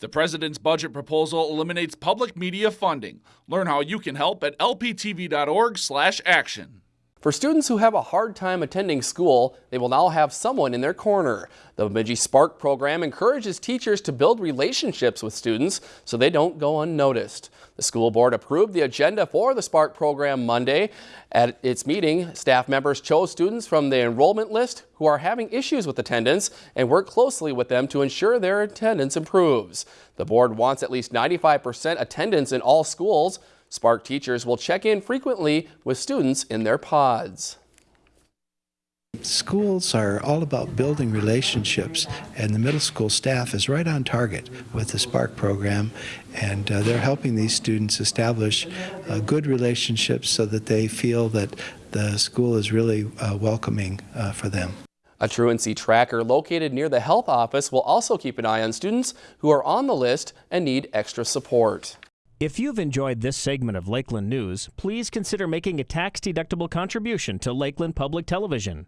The president's budget proposal eliminates public media funding. Learn how you can help at lptv.org/action. For students who have a hard time attending school, they will now have someone in their corner. The Bemidji Spark program encourages teachers to build relationships with students so they don't go unnoticed. The school board approved the agenda for the Spark program Monday. At its meeting, staff members chose students from the enrollment list who are having issues with attendance and work closely with them to ensure their attendance improves. The board wants at least 95% attendance in all schools. Spark teachers will check in frequently with students in their pods. Schools are all about building relationships, and the middle school staff is right on target with the Spark program, and uh, they're helping these students establish uh, good relationships so that they feel that the school is really uh, welcoming uh, for them. A truancy tracker located near the health office will also keep an eye on students who are on the list and need extra support. If you've enjoyed this segment of Lakeland News, please consider making a tax-deductible contribution to Lakeland Public Television.